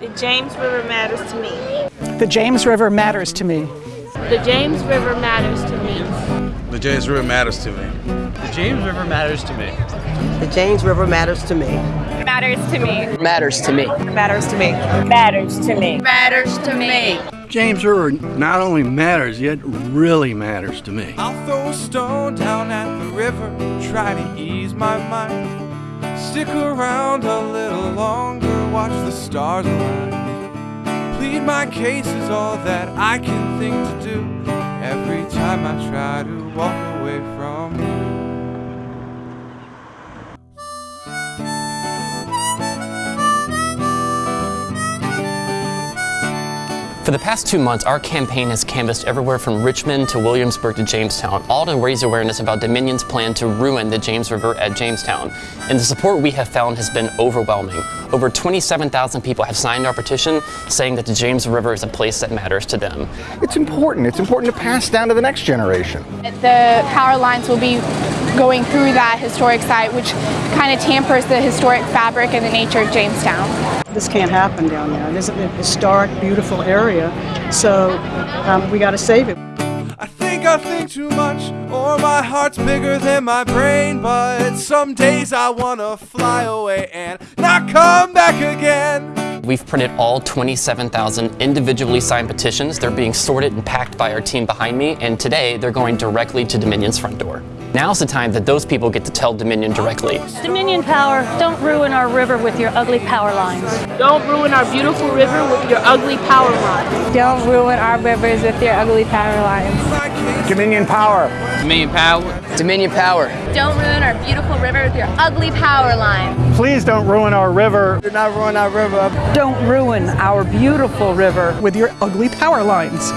The James River matters to me. The James River matters to me. The James River matters to me. The James River matters to me. The James River matters to me. The James River matters to me. Matters to me. Matters to me. Matters to me. Matters to me. Matters to me. James River not only matters, yet really matters to me. I'll throw a stone down at the river, try to ease my mind. Stick around a little longer, watch the stars align. Plead my case is all that I can think to do. Every time I try to walk away from For the past two months, our campaign has canvassed everywhere from Richmond to Williamsburg to Jamestown, all to raise awareness about Dominion's plan to ruin the James River at Jamestown. And the support we have found has been overwhelming. Over 27,000 people have signed our petition saying that the James River is a place that matters to them. It's important. It's important to pass down to the next generation. The power lines will be going through that historic site, which kind of tampers the historic fabric and the nature of Jamestown. This can't happen down there. This is a historic, beautiful area, so um, we got to save it. I think I think too much, or my heart's bigger than my brain. But some days I wanna fly away and not come back again. We've printed all 27,000 individually signed petitions. They're being sorted and packed by our team behind me, and today they're going directly to Dominion's front door. Now's the time that those people get to tell Dominion directly. Dominion Power, don't ruin our river with your ugly power lines. Don't ruin our beautiful river with your ugly power lines. Don't ruin our rivers with your ugly power lines. Dominion Power. Dominion Power. Dominion Power. Don't ruin our beautiful river with your ugly power lines. Please don't ruin our river. Do not ruin our river. Don't ruin our beautiful river with your ugly power lines.